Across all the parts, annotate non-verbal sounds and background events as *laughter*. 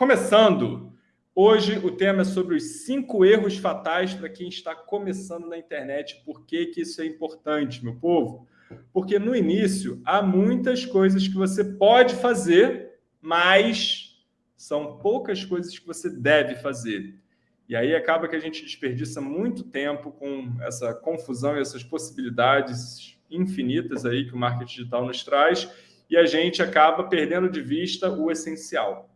Começando, hoje o tema é sobre os cinco erros fatais para quem está começando na internet. Por que, que isso é importante, meu povo? Porque no início há muitas coisas que você pode fazer, mas são poucas coisas que você deve fazer. E aí acaba que a gente desperdiça muito tempo com essa confusão e essas possibilidades infinitas aí que o marketing digital nos traz, e a gente acaba perdendo de vista o essencial.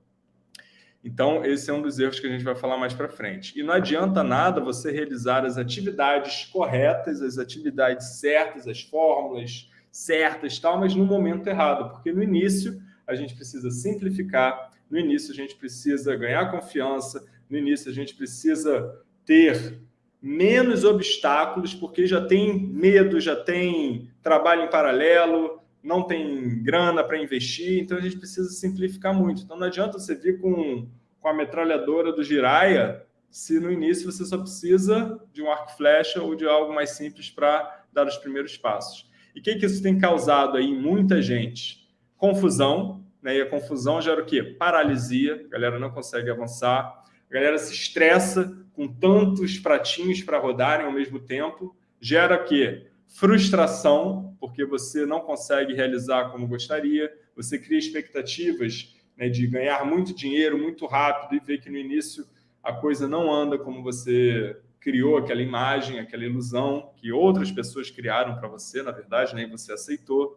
Então, esse é um dos erros que a gente vai falar mais para frente. E não adianta nada você realizar as atividades corretas, as atividades certas, as fórmulas certas, tal, mas no momento errado, porque no início a gente precisa simplificar, no início a gente precisa ganhar confiança, no início a gente precisa ter menos obstáculos, porque já tem medo, já tem trabalho em paralelo, não tem grana para investir, então a gente precisa simplificar muito. Então não adianta você vir com, com a metralhadora do Jiraya se no início você só precisa de um arco flecha ou de algo mais simples para dar os primeiros passos. E o que, que isso tem causado aí em muita gente? Confusão, né? e a confusão gera o quê? Paralisia, a galera não consegue avançar, a galera se estressa com tantos pratinhos para rodarem ao mesmo tempo, gera o quê? Frustração, porque você não consegue realizar como gostaria, você cria expectativas né, de ganhar muito dinheiro muito rápido e ver que no início a coisa não anda como você criou aquela imagem, aquela ilusão que outras pessoas criaram para você, na verdade, nem né, você aceitou.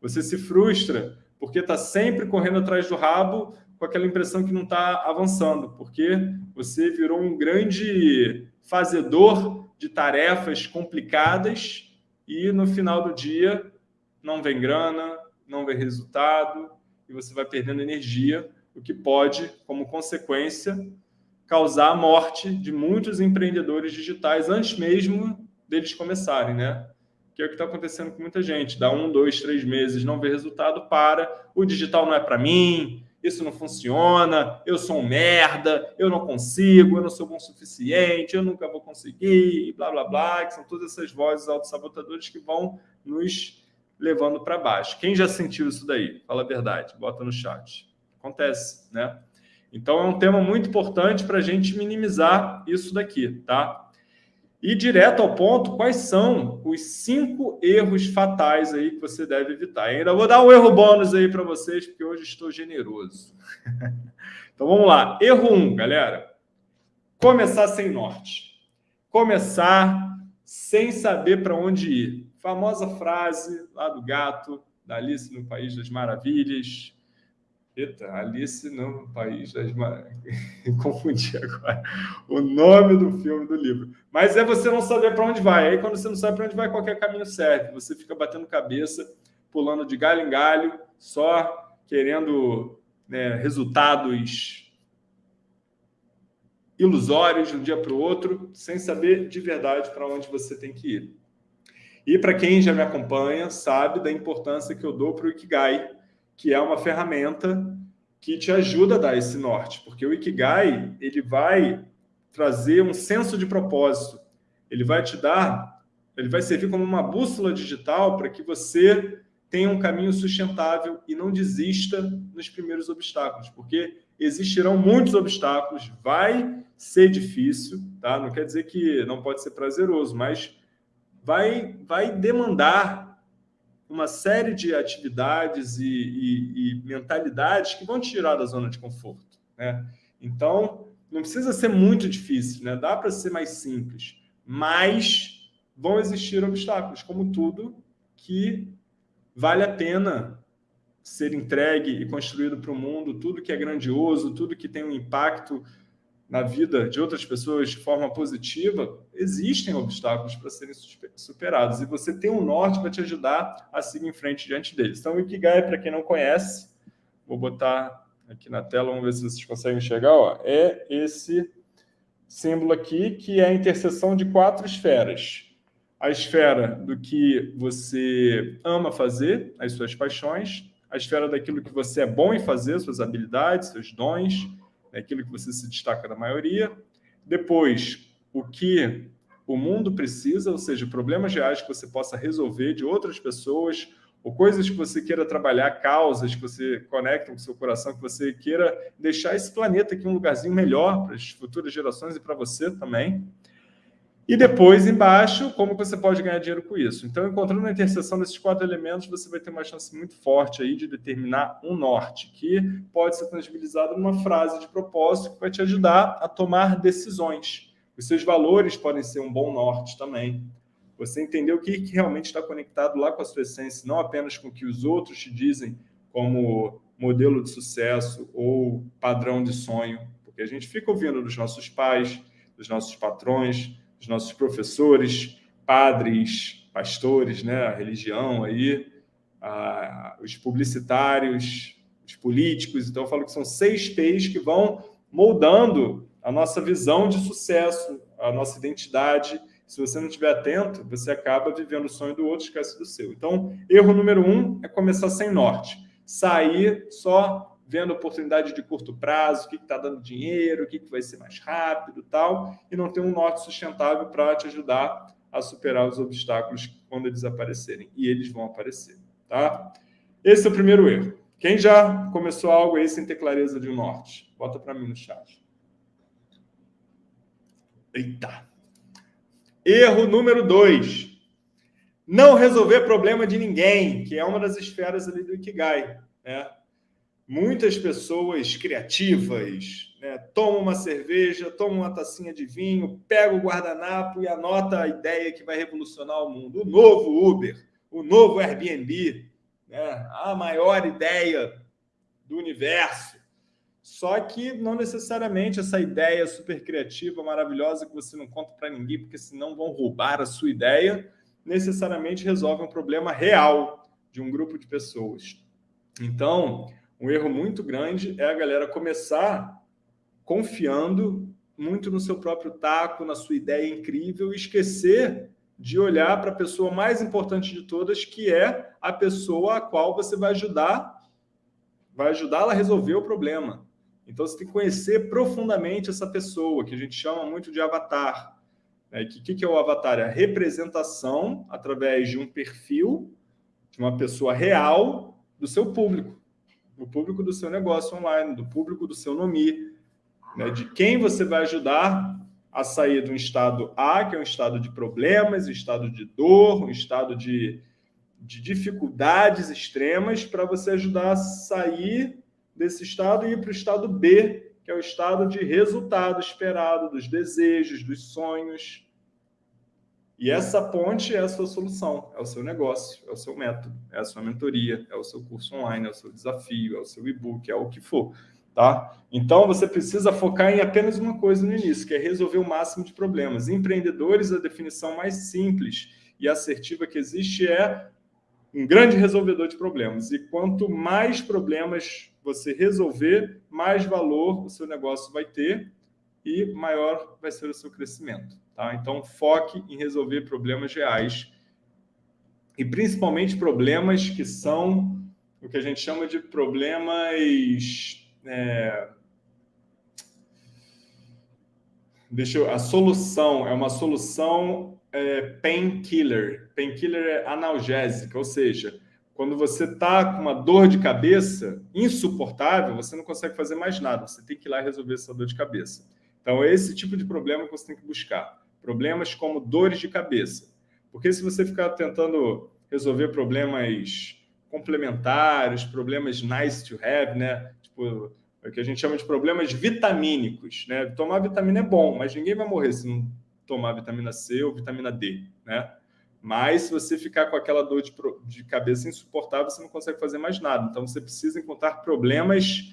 Você se frustra porque está sempre correndo atrás do rabo com aquela impressão que não está avançando, porque você virou um grande fazedor de tarefas complicadas e no final do dia não vem grana, não vem resultado e você vai perdendo energia, o que pode, como consequência, causar a morte de muitos empreendedores digitais antes mesmo deles começarem, né? Que é o que está acontecendo com muita gente. Dá um, dois, três meses, não vê resultado, para. O digital não é para mim, isso não funciona, eu sou um merda, eu não consigo, eu não sou bom o suficiente, eu nunca vou conseguir, blá, blá, blá, que são todas essas vozes autossabotadoras que vão nos levando para baixo. Quem já sentiu isso daí? Fala a verdade, bota no chat. Acontece, né? Então, é um tema muito importante para a gente minimizar isso daqui, tá? E direto ao ponto, quais são os cinco erros fatais aí que você deve evitar? ainda vou dar um erro bônus aí para vocês, porque hoje estou generoso. *laughs* então vamos lá. Erro 1, um, galera. Começar sem norte. Começar sem saber para onde ir. Famosa frase lá do gato, da Alice no País das Maravilhas. Eita, Alice no País das. *laughs* Confundi agora o nome do filme, do livro. Mas é você não saber para onde vai. Aí, quando você não sabe para onde vai, qualquer caminho serve. Você fica batendo cabeça, pulando de galho em galho, só querendo né, resultados ilusórios de um dia para o outro, sem saber de verdade para onde você tem que ir. E para quem já me acompanha, sabe da importância que eu dou para o Ikigai, que é uma ferramenta que te ajuda a dar esse norte, porque o Ikigai ele vai trazer um senso de propósito, ele vai te dar, ele vai servir como uma bússola digital para que você tenha um caminho sustentável e não desista nos primeiros obstáculos, porque existirão muitos obstáculos, vai ser difícil, tá? Não quer dizer que não pode ser prazeroso, mas vai, vai demandar uma série de atividades e, e, e, mentalidades que vão te tirar da zona de conforto. Né? Então, não precisa ser muito difícil, né? dá para ser mais simples, mas vão existir obstáculos, como tudo que vale a pena ser entregue e construído para o mundo, tudo que é grandioso, tudo que tem um impacto na vida de outras pessoas de forma positiva, existem obstáculos para serem superados. E você tem um norte para te ajudar a seguir em frente diante deles. Então, o Ikigai, para quem não conhece, vou botar aqui na tela, vamos ver se vocês conseguem enxergar, ó, é esse símbolo aqui, que é a interseção de quatro esferas. A esfera do que você ama fazer, as suas paixões, a esfera daquilo que você é bom em fazer, suas habilidades, seus dons, é aquilo que você se destaca da maioria. Depois, o que o mundo precisa, ou seja, problemas reais que você possa resolver de outras pessoas ou coisas que você queira trabalhar, causas que você conecta com o seu coração, que você queira deixar esse planeta aqui um lugarzinho melhor para as futuras gerações e para você também. E depois, embaixo, como você pode ganhar dinheiro com isso. Então, encontrando a interseção desses quatro elementos, você vai ter uma chance muito forte aí de determinar um norte, que pode ser tangibilizado numa frase de propósito que vai te ajudar a tomar decisões. Os seus valores podem ser um bom norte também. Você entender o que, que realmente está conectado lá com a sua essência, não apenas com o que os outros te dizem como modelo de sucesso ou padrão de sonho, porque a gente fica ouvindo dos nossos pais, dos nossos patrões, dos nossos professores, padres, pastores, né, a religião aí, a, os publicitários, os políticos. Então, eu falo que são seis P's que vão moldando a nossa visão de sucesso, a nossa identidade se você não estiver atento, você acaba vivendo o sonho do outro, esquece do seu. Então, erro número um é começar sem norte. Sair só vendo oportunidade de curto prazo, o que está dando dinheiro, o que, que vai ser mais rápido tal, e não ter um norte sustentável para te ajudar a superar os obstáculos quando eles aparecerem. E eles vão aparecer. Tá? Esse é o primeiro erro. Quem já começou algo aí sem ter clareza de um norte? Bota para mim no chat. Eita! Erro número dois. Não resolver problema de ninguém, que é uma das esferas ali do Ikigai. Né? Muitas pessoas criativas né, tomam uma cerveja, tomam uma tacinha de vinho, pega o guardanapo e anota a ideia que vai revolucionar o mundo. O novo Uber, o novo Airbnb, né, a maior ideia do universo. Só que não necessariamente essa ideia super criativa, maravilhosa, que você não conta para ninguém, porque senão vão roubar a sua ideia, necessariamente resolve um problema real de um grupo de pessoas. Então, um erro muito grande é a galera começar confiando muito no seu próprio taco, na sua ideia incrível, e esquecer de olhar para a pessoa mais importante de todas, que é a pessoa a qual você vai ajudar, vai ajudá-la a resolver o problema. Então, você tem que conhecer profundamente essa pessoa, que a gente chama muito de avatar. O né? que, que é o avatar? É a representação, através de um perfil, de uma pessoa real, do seu público. Do público do seu negócio online, do público do seu nome, né? de quem você vai ajudar a sair de um estado A, que é um estado de problemas, um estado de dor, um estado de, de dificuldades extremas, para você ajudar a sair desse estado e ir para o estado B, que é o estado de resultado esperado, dos desejos, dos sonhos. E essa ponte é a sua solução, é o seu negócio, é o seu método, é a sua mentoria, é o seu curso online, é o seu desafio, é o seu e-book, é o que for. Tá? Então, você precisa focar em apenas uma coisa no início, que é resolver o máximo de problemas. Empreendedores, a definição mais simples e assertiva que existe é um grande resolvedor de problemas. E quanto mais problemas você resolver, mais valor o seu negócio vai ter e maior vai ser o seu crescimento. Tá? Então, foque em resolver problemas reais e principalmente problemas que são o que a gente chama de problemas... É... Deixa eu... A solução é uma solução é, painkiller. Painkiller é analgésica, ou seja, quando você está com uma dor de cabeça insuportável, você não consegue fazer mais nada. Você tem que ir lá resolver essa dor de cabeça. Então, é esse tipo de problema que você tem que buscar. Problemas como dores de cabeça. Porque se você ficar tentando resolver problemas complementares, problemas nice to have, né? Tipo, é o que a gente chama de problemas vitamínicos, né? Tomar vitamina é bom, mas ninguém vai morrer se não tomar vitamina C ou vitamina D, né? Mas se você ficar com aquela dor de, de cabeça insuportável, você não consegue fazer mais nada. Então, você precisa encontrar problemas,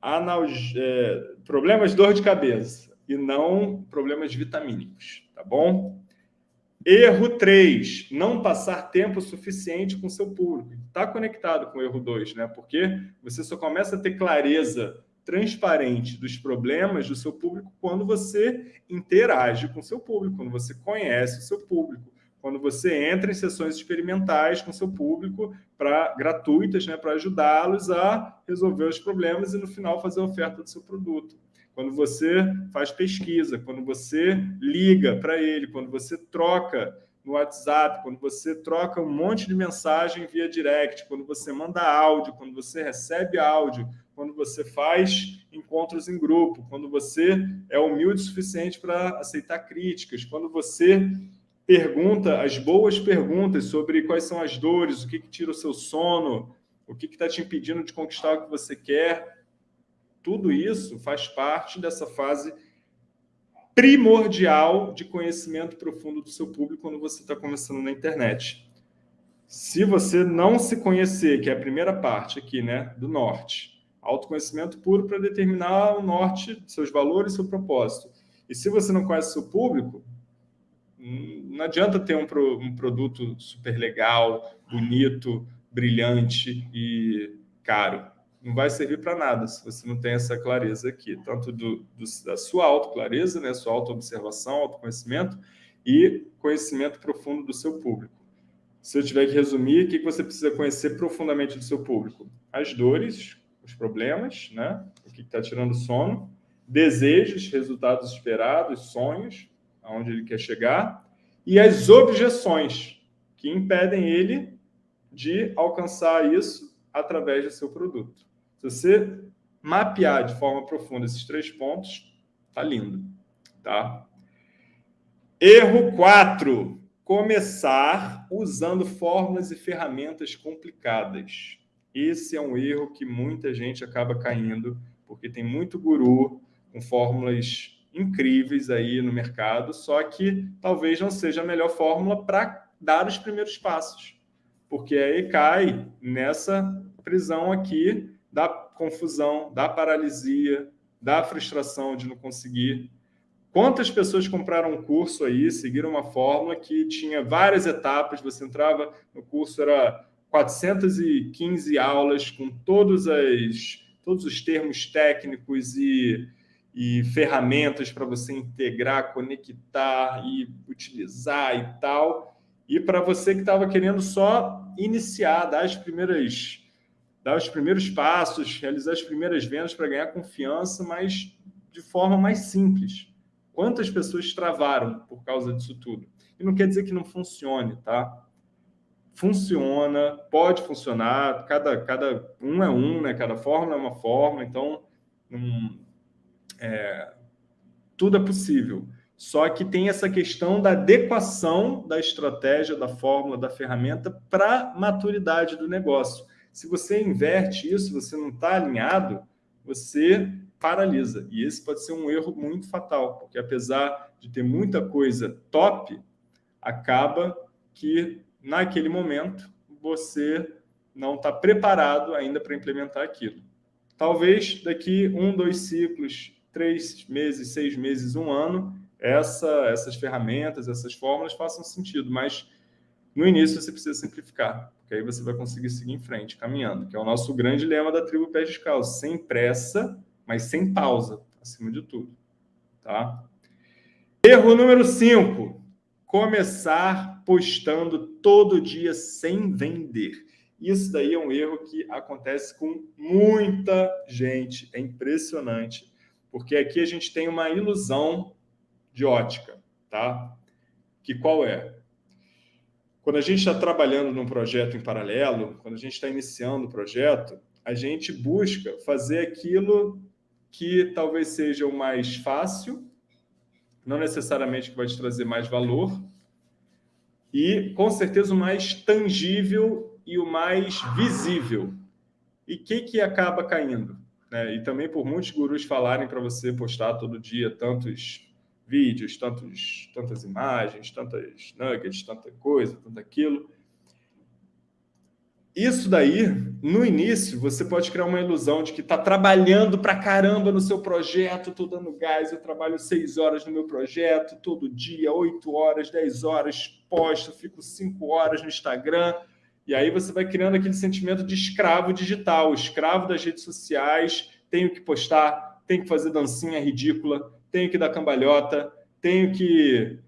analg... é, problemas dor de cabeça e não problemas vitamínicos, tá bom? Erro 3, não passar tempo suficiente com seu público. Está conectado com o erro 2, né? Porque você só começa a ter clareza transparente dos problemas do seu público quando você interage com seu público, quando você conhece o seu público, quando você entra em sessões experimentais com seu público para gratuitas, né, para ajudá-los a resolver os problemas e no final fazer a oferta do seu produto. Quando você faz pesquisa, quando você liga para ele, quando você troca no WhatsApp, quando você troca um monte de mensagem via direct, quando você manda áudio, quando você recebe áudio, quando você faz encontros em grupo, quando você é humilde o suficiente para aceitar críticas, quando você pergunta as boas perguntas sobre quais são as dores, o que, que tira o seu sono, o que está te impedindo de conquistar o que você quer. Tudo isso faz parte dessa fase primordial de conhecimento profundo do seu público quando você está começando na internet. Se você não se conhecer, que é a primeira parte aqui, né, do norte, autoconhecimento puro para determinar o norte, seus valores, seu propósito. E se você não conhece seu público, hum, não adianta ter um, pro, um produto super legal, bonito, brilhante e caro não vai servir para nada se você não tem essa clareza aqui, tanto do, do, da sua autoclareza, né, sua autoobservação, autoconhecimento e conhecimento profundo do seu público. Se eu tiver que resumir, o que você precisa conhecer profundamente do seu público? As dores, os problemas, né? o que está tirando sono, desejos, resultados esperados, sonhos, aonde ele quer chegar, e as objeções que impedem ele de alcançar isso através do seu produto. Se você mapear de forma profunda esses três pontos, tá lindo, tá? Erro 4. Começar usando fórmulas e ferramentas complicadas. Esse é um erro que muita gente acaba caindo, porque tem muito guru com fórmulas incríveis aí no mercado, só que talvez não seja a melhor fórmula para dar os primeiros passos, porque aí cai nessa prisão aqui da confusão, da paralisia, da frustração de não conseguir. Quantas pessoas compraram um curso aí, seguiram uma fórmula que tinha várias etapas, você entrava no curso, era 415 aulas com todos, as, todos os termos técnicos e, e ferramentas para você integrar, conectar e utilizar e tal. E para você que estava querendo só iniciar, dar as primeiras dar os primeiros passos, realizar as primeiras vendas para ganhar confiança, mas de forma mais simples. Quantas pessoas travaram por causa disso tudo? E não quer dizer que não funcione, tá? Funciona, pode funcionar, cada, cada um é um, né? cada fórmula é uma fórmula, então é, tudo é possível. Só que tem essa questão da adequação da estratégia, da fórmula, da ferramenta para maturidade do negócio. Se você inverte isso, você não está alinhado, você paralisa. E esse pode ser um erro muito fatal, porque apesar de ter muita coisa top, acaba que naquele momento você não está preparado ainda para implementar aquilo. Talvez daqui um, dois ciclos, três meses, seis meses, um ano, essa, essas ferramentas, essas fórmulas façam sentido, mas no início você precisa simplificar que aí você vai conseguir seguir em frente, caminhando, que é o nosso grande lema da tribo Pé Descalço, sem pressa, mas sem pausa, acima de tudo. Tá? Erro número 5, começar postando todo dia sem vender. Isso daí é um erro que acontece com muita gente, é impressionante, porque aqui a gente tem uma ilusão de ótica, tá? Que qual é? Quando a gente está trabalhando num projeto em paralelo, quando a gente está iniciando o projeto, a gente busca fazer aquilo que talvez seja o mais fácil, não necessariamente que vai te trazer mais valor, e com certeza o mais tangível e o mais visível. E o que, que acaba caindo? Né? E também por muitos gurus falarem para você postar todo dia tantos vídeos, tantos, tantas imagens, tantas nuggets, tanta coisa, tanto aquilo. Isso daí, no início, você pode criar uma ilusão de que está trabalhando para caramba no seu projeto, estou dando gás, eu trabalho seis horas no meu projeto, todo dia, oito horas, dez horas, posto, fico cinco horas no Instagram, e aí você vai criando aquele sentimento de escravo digital, escravo das redes sociais, tenho que postar, tenho que fazer dancinha ridícula, tenho que dar cambalhota, tenho que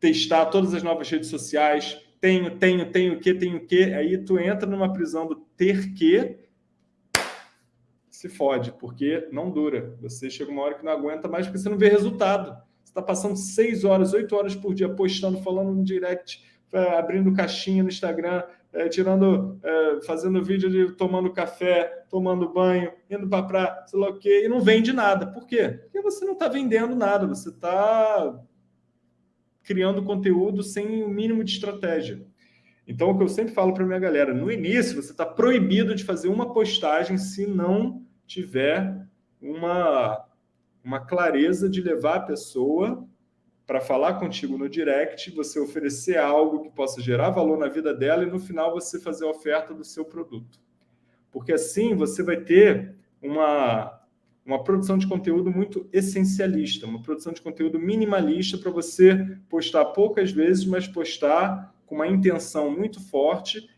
testar todas as novas redes sociais, tenho, tenho, tenho que, tenho que. Aí tu entra numa prisão do ter que, se fode, porque não dura. Você chega uma hora que não aguenta mais porque você não vê resultado. Você está passando seis horas, oito horas por dia postando, falando no direct, é, abrindo caixinha no Instagram, é, tirando, é, fazendo vídeo de tomando café, tomando banho, indo para praia, sei lá o quê, e não vende nada. Por quê? Porque você não está vendendo nada, você está criando conteúdo sem o mínimo de estratégia. Então, o que eu sempre falo para minha galera, no início você está proibido de fazer uma postagem se não tiver uma, uma clareza de levar a pessoa para falar contigo no direct, você oferecer algo que possa gerar valor na vida dela e no final você fazer a oferta do seu produto. Porque assim você vai ter uma, uma produção de conteúdo muito essencialista, uma produção de conteúdo minimalista para você postar poucas vezes, mas postar com uma intenção muito forte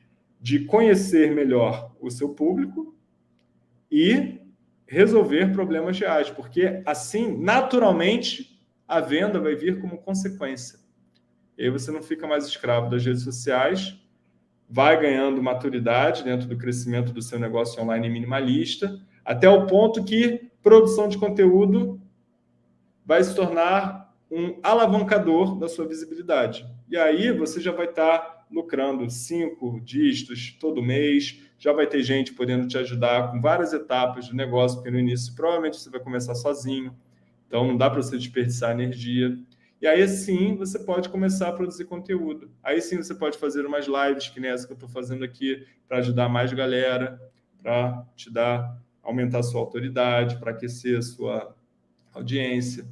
de conhecer melhor o seu público e resolver problemas reais, porque assim, naturalmente, a venda vai vir como consequência. E aí você não fica mais escravo das redes sociais, vai ganhando maturidade dentro do crescimento do seu negócio online minimalista, até o ponto que produção de conteúdo vai se tornar um alavancador da sua visibilidade. E aí você já vai estar lucrando cinco dígitos todo mês, já vai ter gente podendo te ajudar com várias etapas do negócio, porque no início provavelmente você vai começar sozinho, então, não dá para você desperdiçar energia. E aí sim você pode começar a produzir conteúdo. Aí sim você pode fazer umas lives, que nem essa que eu estou fazendo aqui, para ajudar mais galera, para te dar, aumentar a sua autoridade, para aquecer a sua audiência.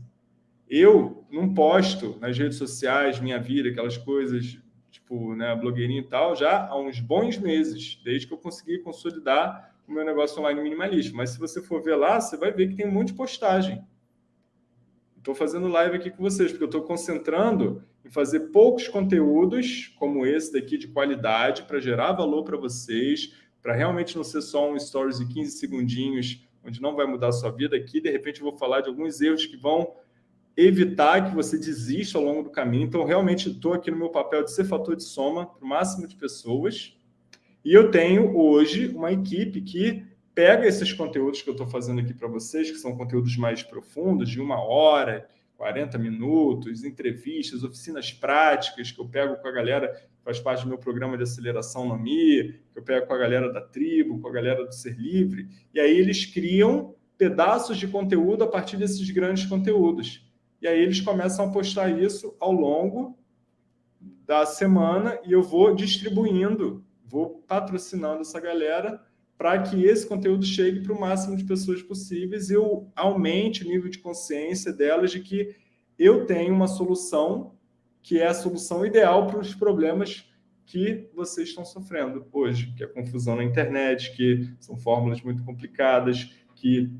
Eu não posto nas redes sociais minha vida, aquelas coisas, tipo, né, blogueirinho e tal, já há uns bons meses, desde que eu consegui consolidar o meu negócio online minimalista. Mas se você for ver lá, você vai ver que tem um monte de postagem. Estou fazendo live aqui com vocês, porque eu estou concentrando em fazer poucos conteúdos, como esse daqui, de qualidade, para gerar valor para vocês, para realmente não ser só um stories de 15 segundinhos, onde não vai mudar a sua vida. Aqui, de repente, eu vou falar de alguns erros que vão evitar que você desista ao longo do caminho. Então, realmente, estou aqui no meu papel de ser fator de soma para o máximo de pessoas. E eu tenho, hoje, uma equipe que pega esses conteúdos que eu estou fazendo aqui para vocês, que são conteúdos mais profundos, de uma hora, 40 minutos, entrevistas, oficinas práticas que eu pego com a galera que faz parte do meu programa de aceleração no Mi, que eu pego com a galera da tribo, com a galera do Ser Livre, e aí eles criam pedaços de conteúdo a partir desses grandes conteúdos. E aí eles começam a postar isso ao longo da semana e eu vou distribuindo, vou patrocinando essa galera para que esse conteúdo chegue para o máximo de pessoas possíveis e eu aumente o nível de consciência delas de que eu tenho uma solução que é a solução ideal para os problemas que vocês estão sofrendo hoje, que é confusão na internet, que são fórmulas muito complicadas, que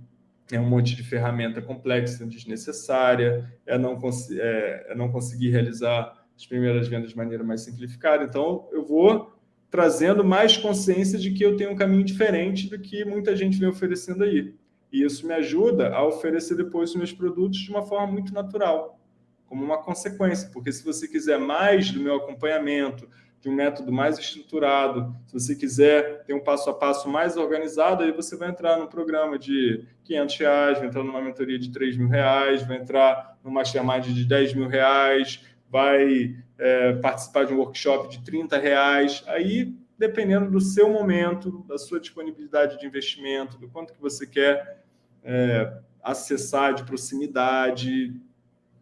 é um monte de ferramenta complexa, desnecessária, é não, é, é não conseguir realizar as primeiras vendas de maneira mais simplificada. Então, eu vou trazendo mais consciência de que eu tenho um caminho diferente do que muita gente vem oferecendo aí. E isso me ajuda a oferecer depois os meus produtos de uma forma muito natural, como uma consequência. Porque se você quiser mais do meu acompanhamento, de um método mais estruturado, se você quiser ter um passo a passo mais organizado, aí você vai entrar num programa de 500 reais, vai entrar numa mentoria de 3 mil reais, vai entrar numa mastermind de 10 mil reais, vai é, participar de um workshop de 30 reais. Aí, dependendo do seu momento, da sua disponibilidade de investimento, do quanto que você quer é, acessar de proximidade,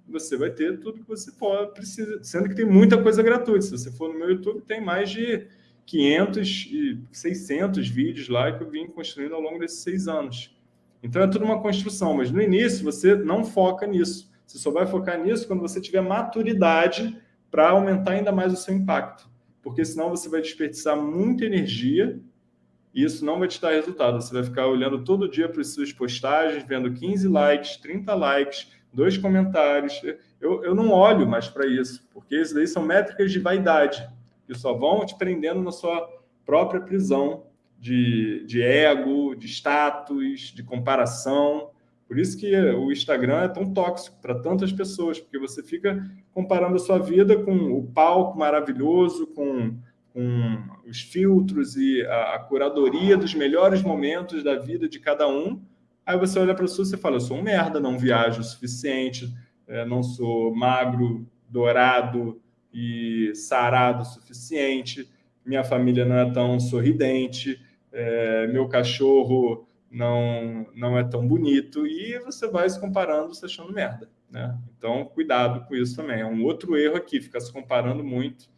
você vai ter tudo que você pode, precisa, sendo que tem muita coisa gratuita. Se você for no meu YouTube, tem mais de 500 e 600 vídeos lá que eu vim construindo ao longo desses seis anos. Então, é tudo uma construção, mas no início você não foca nisso. Você só vai focar nisso quando você tiver maturidade para aumentar ainda mais o seu impacto. Porque senão você vai desperdiçar muita energia e isso não vai te dar resultado. Você vai ficar olhando todo dia para as suas postagens, vendo 15 likes, 30 likes, dois comentários. Eu, eu não olho mais para isso, porque isso daí são métricas de vaidade, que só vão te prendendo na sua própria prisão de, de ego, de status, de comparação. Por isso que o Instagram é tão tóxico para tantas pessoas, porque você fica comparando a sua vida com o palco maravilhoso, com, com os filtros e a, a, curadoria dos melhores momentos da vida de cada um. Aí você olha para a sua e fala, eu sou um merda, não viajo o suficiente, é, não sou magro, dourado e sarado o suficiente, minha família não é tão sorridente, é, meu cachorro não, não é tão bonito, e você vai se comparando, se achando merda. Né? Então, cuidado com isso também. É um outro erro aqui, ficar se comparando muito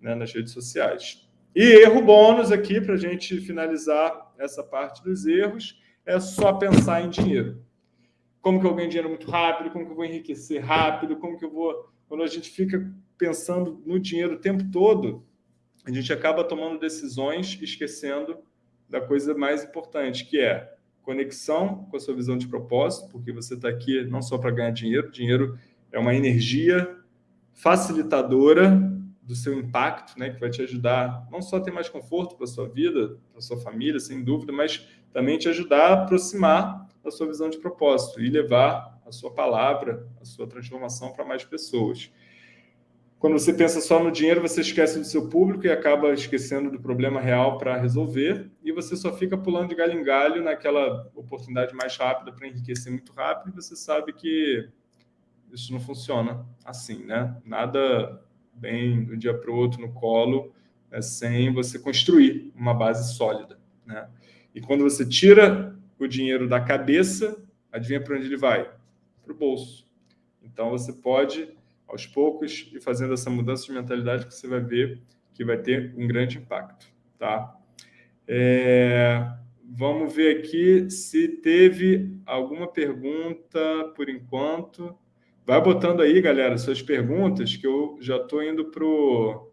né, nas redes sociais. E erro bônus aqui, para a gente finalizar essa parte dos erros, é só pensar em dinheiro. Como que eu ganho dinheiro muito rápido, como que eu vou enriquecer rápido, como que eu vou... Quando a gente fica pensando no dinheiro o tempo todo, a gente acaba tomando decisões esquecendo da coisa mais importante, que é conexão com a sua visão de propósito, porque você está aqui não só para ganhar dinheiro, dinheiro é uma energia facilitadora do seu impacto, né, que vai te ajudar não só a ter mais conforto para a sua vida, para a sua família, sem dúvida, mas também te ajudar a aproximar da sua visão de propósito e levar a sua palavra, a sua transformação para mais pessoas. Quando você pensa só no dinheiro, você esquece do seu público e acaba esquecendo do problema real para resolver, e você só fica pulando de galho em galho naquela oportunidade mais rápida para enriquecer muito rápido, e você sabe que isso não funciona assim, né? Nada bem de um dia para o outro no colo, né, sem você construir uma base sólida. Né? E quando você tira o dinheiro da cabeça, adivinha para onde ele vai? Para o bolso. Então, você pode, aos poucos, ir fazendo essa mudança de mentalidade que você vai ver que vai ter um grande impacto. Tá? É, vamos ver aqui se teve alguma pergunta por enquanto. Vai botando aí, galera, suas perguntas, que eu já estou indo para o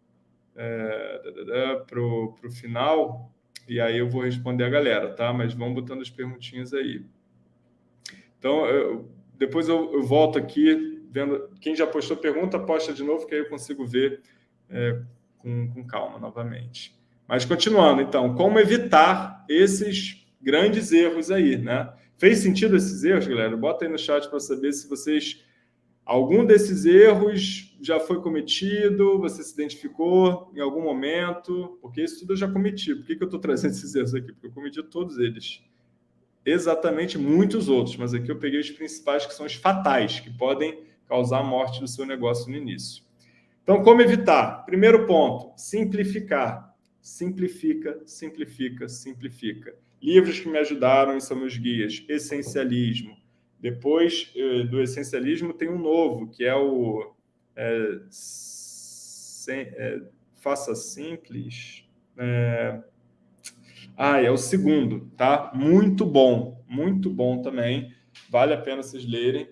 é, pro, pro final, e aí eu vou responder a galera, tá? Mas vão botando as perguntinhas aí. Então, eu, depois eu, eu, volto aqui, vendo quem já postou pergunta, posta de novo, que aí eu consigo ver é, com, com calma novamente. Mas continuando, então, como evitar esses grandes erros aí, né? Fez sentido esses erros, galera? Bota aí no chat para saber se vocês Algum desses erros já foi cometido, você se identificou em algum momento, porque isso tudo eu já cometi. Por que, que eu estou trazendo *laughs* esses erros aqui? Porque eu cometi todos eles. Exatamente muitos outros, mas aqui eu peguei os principais, que são os fatais, que podem causar a morte do seu negócio no início. Então, como evitar? Primeiro ponto, simplificar. Simplifica, simplifica, simplifica. Livros que me ajudaram são meus guias. Essencialismo, depois eh, do essencialismo tem um novo, que é o é, sem, é, Faça Simples. É, ah, é o segundo, tá? Muito bom, muito bom também. Vale a pena vocês lerem.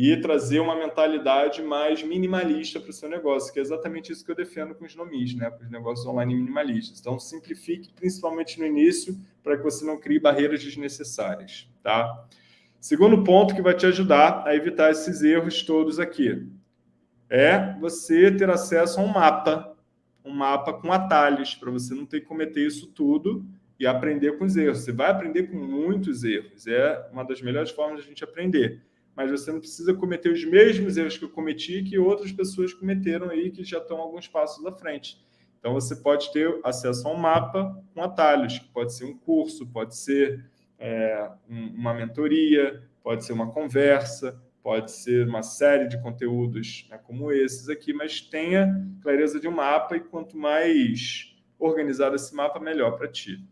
E trazer uma mentalidade mais minimalista para o seu negócio, que é exatamente isso que eu defendo com os nomis, né? com os negócios online minimalistas. Então, simplifique, principalmente no início, para que você não crie barreiras desnecessárias. Tá? Segundo ponto que vai te ajudar a evitar esses erros todos aqui é você ter acesso a um mapa, um mapa com atalhos, para você não ter que cometer isso tudo e aprender com os erros. Você vai aprender com muitos erros, é uma das melhores formas de a gente aprender. Mas você não precisa cometer os mesmos erros que eu cometi que outras pessoas cometeram aí, que já estão alguns passos à frente. Então, você pode ter acesso a um mapa com atalhos, que pode ser um curso, pode ser é, uma mentoria, pode ser uma conversa, pode ser uma série de conteúdos né, como esses aqui, mas tenha clareza de um mapa e quanto mais organizado esse mapa, melhor para ti.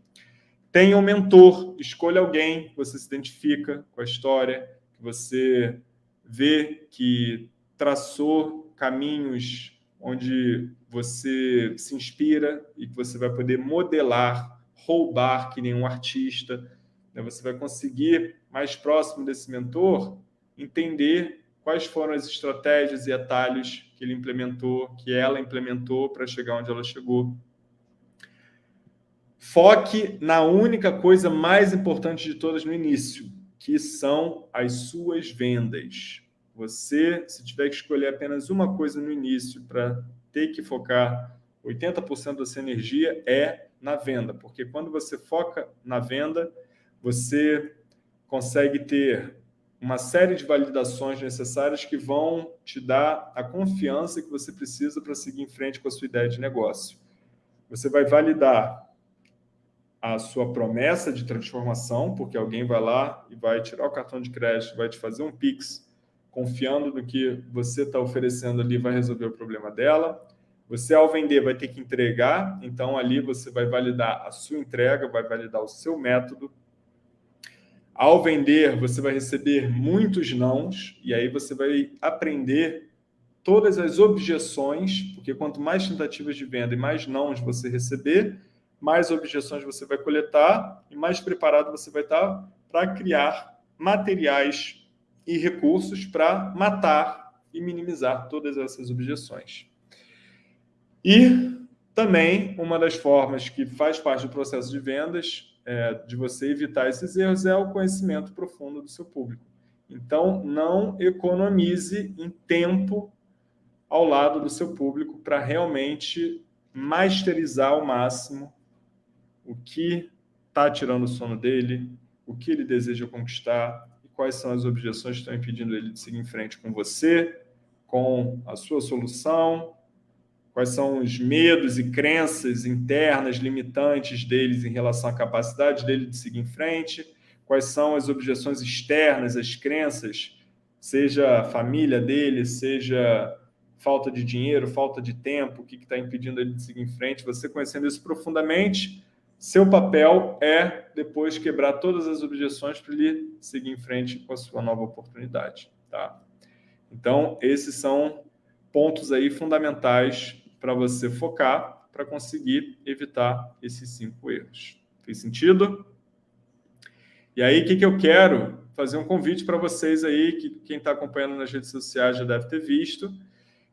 Tenha um mentor, escolha alguém você se identifica com a história, que você vê que traçou caminhos onde você se inspira e que você vai poder modelar, roubar que nenhum artista, né? Você vai conseguir, mais próximo desse mentor, entender quais foram as estratégias e atalhos que ele implementou, que ela implementou para chegar onde ela chegou. Foque na única coisa mais importante de todas no início, que são as suas vendas. Você, se tiver que escolher apenas uma coisa no início para ter que focar 80% da sua energia, é na venda. Porque quando você foca na venda, você consegue ter uma série de validações necessárias que vão te dar a confiança que você precisa para seguir em frente com a sua ideia de negócio. Você vai validar a sua promessa de transformação, porque alguém vai lá e vai tirar o cartão de crédito, vai te fazer um Pix confiando no que você está oferecendo ali vai resolver o problema dela. Você, ao vender, vai ter que entregar, então ali você vai validar a sua entrega, vai validar o seu método. Ao vender, você vai receber muitos nãos, e aí você vai aprender todas as objeções, porque quanto mais tentativas de venda e mais nãos você receber, mais objeções você vai coletar e mais preparado você vai estar para criar materiais e recursos para matar e minimizar todas essas objeções. E também uma das formas que faz parte do processo de vendas, é, de você evitar esses erros, é o conhecimento profundo do seu público. Então, não economize em tempo ao lado do seu público para realmente masterizar ao máximo o que está tirando o sono dele, o que ele deseja conquistar e quais são as objeções que estão impedindo ele de seguir em frente com você, com a sua solução, quais são os medos e crenças internas limitantes deles em relação à capacidade dele de seguir em frente, quais são as objeções externas, as crenças, seja a família dele, seja falta de dinheiro, falta de tempo, o que está impedindo ele de seguir em frente. Você conhecendo isso profundamente, seu papel é depois quebrar todas as objeções para ele seguir em frente com a sua nova oportunidade. Tá? Então, esses são pontos aí fundamentais para você focar para conseguir evitar esses cinco erros. Fez sentido? E aí, o que, que eu quero? Fazer um convite para vocês aí, que quem está acompanhando nas redes sociais já deve ter visto,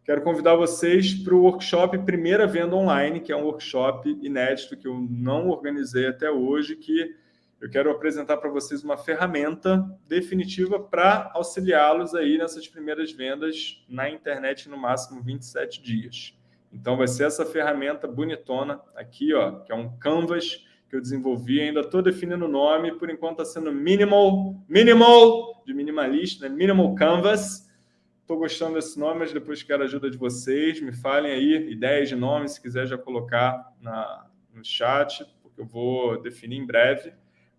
Quero convidar vocês para o workshop Primeira Venda Online, que é um workshop inédito que eu não organizei até hoje, que eu quero apresentar para vocês uma ferramenta definitiva para auxiliá-los aí nessas primeiras vendas na internet no máximo 27 dias. Então vai ser essa ferramenta bonitona aqui, ó, que é um canvas que eu desenvolvi, ainda estou definindo o nome, por enquanto está sendo Minimal, Minimal, de minimalista, né? Minimal Canvas, Estou gostando desse nome, mas depois quero a ajuda de vocês. Me falem aí ideias de nome, se quiser já colocar na, no chat, porque eu vou definir em breve.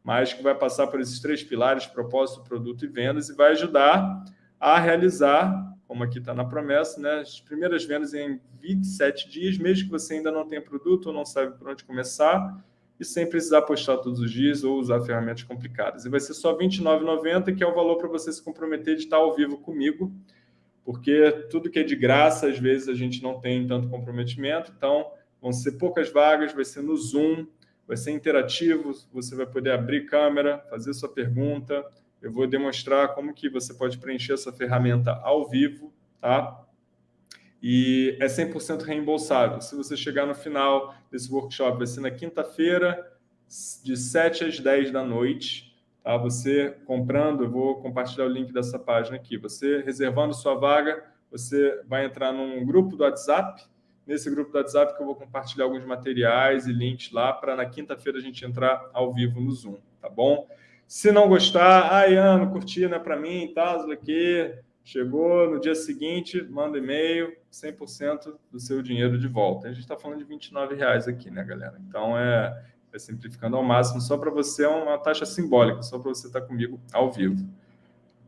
Mas que vai passar por esses três pilares, propósito, produto e vendas, e vai ajudar a realizar, como aqui está na promessa, né, as primeiras vendas em 27 dias, mesmo que você ainda não tenha produto ou não sabe por onde começar, e sem precisar postar todos os dias ou usar ferramentas complicadas. E vai ser só R$ 29,90, que é o valor para você se comprometer de estar ao vivo comigo porque tudo que é de graça, às vezes a gente não tem tanto comprometimento, então vão ser poucas vagas, vai ser no Zoom, vai ser interativo, você vai poder abrir câmera, fazer sua pergunta, eu vou demonstrar como que você pode preencher essa ferramenta ao vivo, tá? E é 100% reembolsável. Se você chegar no final desse workshop, vai ser na quinta-feira, de 7 às 10 da noite, Tá? Você comprando, eu vou compartilhar o link dessa página aqui. Você reservando sua vaga, você vai entrar num grupo do WhatsApp. Nesse grupo do WhatsApp que eu vou compartilhar alguns materiais e links lá para na quinta-feira a gente entrar ao vivo no Zoom, tá bom? Se não gostar, ai, ah, Ano, curtir não é para mim, tá, aqui, chegou no dia seguinte, manda e-mail, 100% do seu dinheiro de volta. A gente está falando de 29 reais aqui, né, galera? Então, é, é simplificando ao máximo, só para você é uma taxa simbólica, só para você estar tá comigo ao vivo.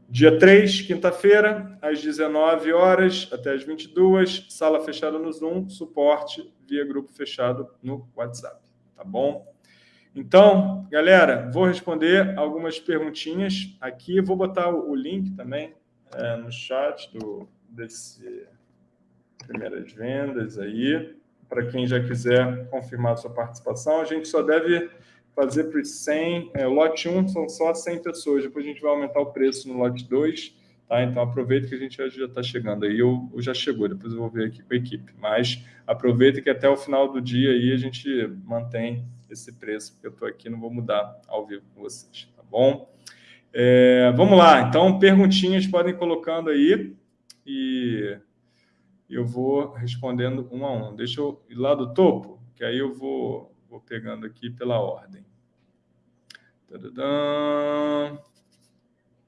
Dia 3, quinta-feira, às 19 horas até às 22, sala fechada no Zoom, suporte via grupo fechado no WhatsApp, tá bom? Então, galera, vou responder algumas perguntinhas aqui, vou botar o link também é, no chat do, desse primeiras vendas aí para quem já quiser confirmar sua participação. A gente só deve fazer para os 100, é, lote 1 são só 100 pessoas, depois a gente vai aumentar o preço no lote 2, tá? Então aproveita que a gente já está chegando aí, ou, já chegou, depois eu vou ver aqui com a equipe, mas aproveita que até o final do dia aí a gente mantém esse preço, porque eu estou aqui, não vou mudar ao vivo com vocês, tá bom? É, vamos lá, então perguntinhas podem colocando aí e eu vou respondendo um a um. Deixa eu ir lá do topo, que aí eu vou, vou pegando aqui pela ordem.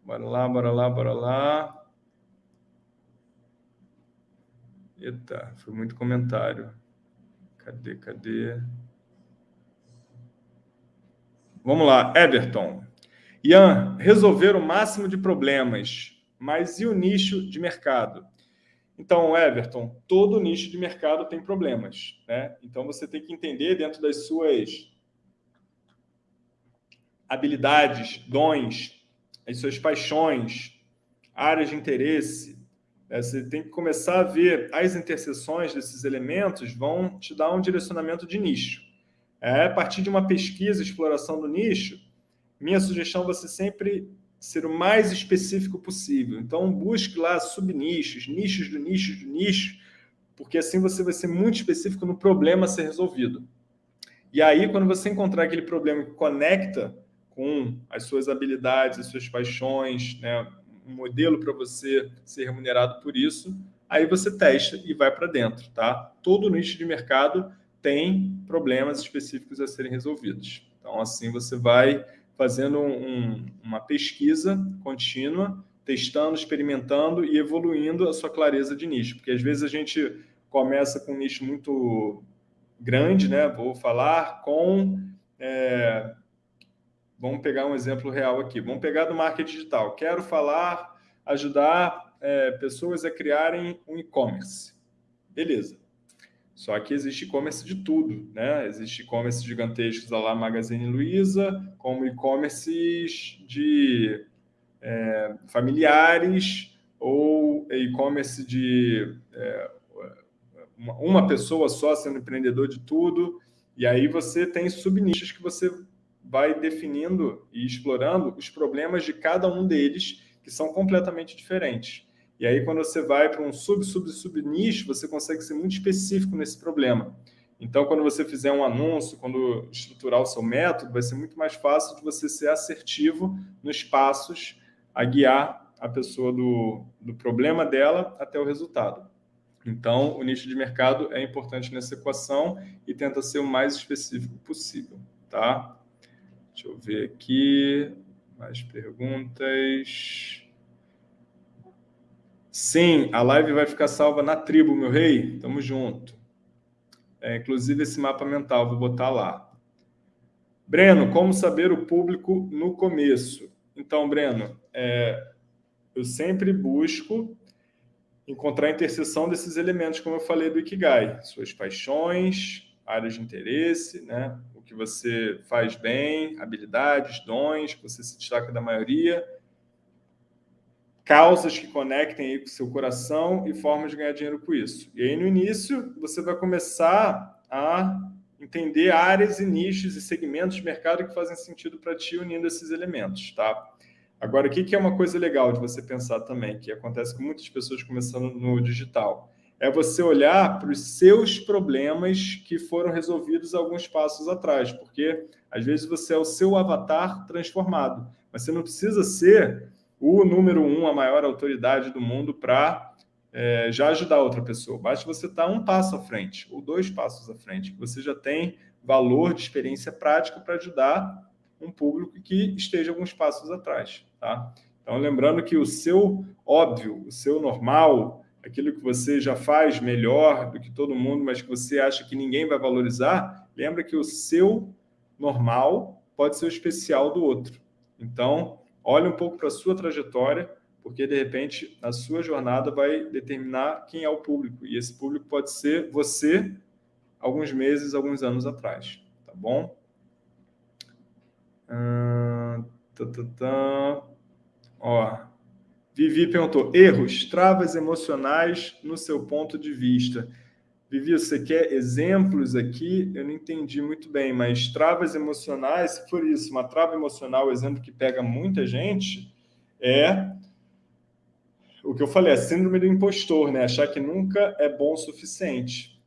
Bora lá, bora lá, bora lá. Eita, foi muito comentário. Cadê, cadê? Vamos lá, Everton. Ian, resolver o máximo de problemas Mas e o nicho de mercado? Então, Everton, todo nicho de mercado tem problemas. Né? Então, você tem que entender dentro das suas habilidades, dons, as suas paixões, áreas de interesse. Né? Você tem que começar a ver as interseções desses elementos vão te dar um direcionamento de nicho. É, a partir de uma pesquisa, exploração do nicho, minha sugestão é você sempre ser o mais específico possível. Então, busque lá subnichos, nichos do nicho do nicho, porque assim você vai ser muito específico no problema a ser resolvido. E aí, quando você encontrar aquele problema que conecta com as suas habilidades, as suas paixões, né, um modelo para você ser remunerado por isso, aí você testa e vai para dentro, tá? Todo nicho de mercado tem problemas específicos a serem resolvidos. Então, assim, você vai fazendo um, uma pesquisa contínua, testando, experimentando e evoluindo a sua clareza de nicho. Porque às vezes a gente começa com um nicho muito grande, né? Vou falar com... É, vamos pegar um exemplo real aqui. Vamos pegar do marketing digital. Quero falar, ajudar é, pessoas a criarem um e-commerce. Beleza. Só que existe e-commerce de tudo, né? Existe e-commerce gigantescos lá Magazine Luiza, como e-commerces de é, familiares ou e-commerce de é, uma pessoa só sendo empreendedor de tudo. E aí você tem subnichos que você vai definindo e explorando os problemas de cada um deles, que são completamente diferentes. E aí, quando você vai para um sub, sub, sub nicho, você consegue ser muito específico nesse problema. Então, quando você fizer um anúncio, quando estruturar o seu método, vai ser muito mais fácil de você ser assertivo nos passos a guiar a pessoa do, do problema dela até o resultado. Então, o nicho de mercado é importante nessa equação e tenta ser o mais específico possível, tá? Deixa eu ver aqui, mais perguntas. Sim, a live vai ficar salva na tribo, meu rei. Tamo junto. É, inclusive esse mapa mental, vou botar lá. Breno, como saber o público no começo? Então, Breno, é, eu sempre busco encontrar a interseção desses elementos, como eu falei do Ikigai. Suas paixões, áreas de interesse, né? o que você faz bem, habilidades, dons, que você se destaca da maioria, causas que conectem aí com o seu coração e formas de ganhar dinheiro com isso. E aí, no início, você vai começar a entender áreas e nichos e segmentos de mercado que fazem sentido para ti unindo esses elementos, tá? Agora, o que é uma coisa legal de você pensar também, que acontece com muitas pessoas começando no digital? É você olhar para os seus problemas que foram resolvidos alguns passos atrás, porque às vezes você é o seu avatar transformado, mas você não precisa ser o número um, a maior autoridade do mundo para é, já ajudar outra pessoa. Basta você estar um passo à frente, ou dois passos à frente, você já tem valor de experiência prática para ajudar um público que esteja alguns passos atrás. Tá? Então, lembrando que o seu óbvio, o seu normal, aquilo que você já faz melhor do que todo mundo, mas que você acha que ninguém vai valorizar, lembra que o seu normal pode ser o especial do outro. Então, olhe um pouco para a sua trajetória, porque, de repente, a sua jornada vai determinar quem é o público. E esse público pode ser você, alguns meses, alguns anos atrás. Tá bom? Tá, tá, tá. Ó, Vivi perguntou, erros, travas emocionais no seu ponto de vista. Vivi, você quer exemplos aqui? Eu não entendi muito bem, mas travas emocionais, se for isso, uma trava emocional, exemplo que pega muita gente, é o que eu falei, a síndrome do impostor, né? Achar que nunca é bom o suficiente.